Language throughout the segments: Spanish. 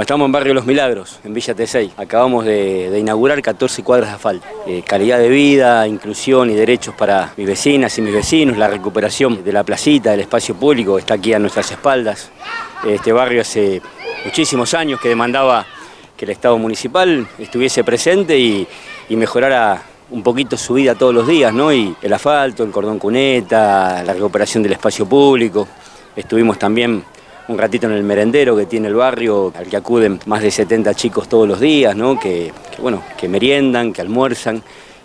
Estamos en Barrio Los Milagros, en Villa T6. Acabamos de, inaugurar 14 cuadras de asfalto. Eh, calidad de vida, inclusión y derechos para mis vecinas y mis vecinos, la recuperación de la placita, del espacio público está aquí a nuestras espaldas. Este barrio hace muchísimos años que demandaba que el Estado municipal estuviese presente y, mejorara un poquito su vida todos los días, ¿no? Y el asfalto, el cordón cuneta, la recuperación del espacio público. Estuvimos también un ratito en el merendero que tiene el barrio, al que acuden más de 70 chicos todos los días, ¿no? que, bueno, que meriendan, que almuerzan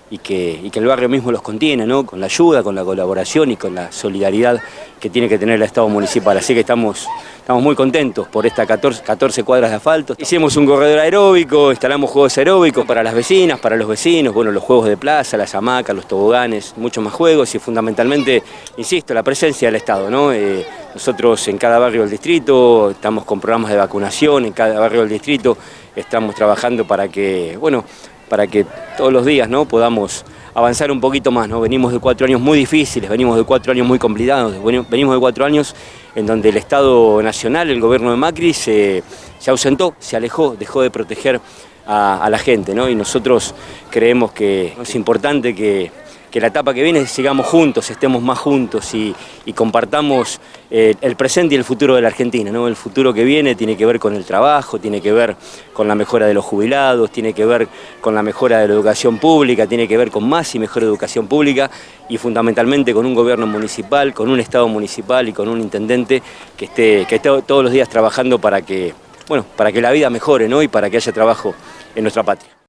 y que, y que, el barrio mismo los contiene, ¿no? con la ayuda, con la colaboración y con la solidaridad que tiene que tener el Estado municipal. Así que estamos, estamos muy contentos por estas 14, 14, cuadras de asfalto. Hicimos un corredor aeróbico, instalamos juegos aeróbicos para las vecinas, para los vecinos, bueno, los juegos de plaza, las hamacas, los toboganes, muchos más juegos y fundamentalmente, insisto, la presencia del Estado. ¿no? Eh, nosotros en cada barrio del distrito estamos con programas de vacunación, en cada barrio del distrito estamos trabajando para que, bueno, para que todos los días ¿no? podamos avanzar un poquito más. ¿no? Venimos de cuatro años muy difíciles, venimos de cuatro años muy complicados, venimos de cuatro años en donde el Estado Nacional, el gobierno de Macri, se, ausentó, se alejó, dejó de proteger a, a la gente. ¿no? Y nosotros creemos que es importante que que la etapa que viene sigamos juntos, estemos más juntos y, compartamos eh, el presente y el futuro de la Argentina. ¿no? El futuro que viene tiene que ver con el trabajo, tiene que ver con la mejora de los jubilados, tiene que ver con la mejora de la educación pública, tiene que ver con más y mejor educación pública y fundamentalmente con un gobierno municipal, con un Estado municipal y con un intendente que esté, que esté todos los días trabajando para que, bueno, para que la vida mejore ¿no? y para que haya trabajo en nuestra patria.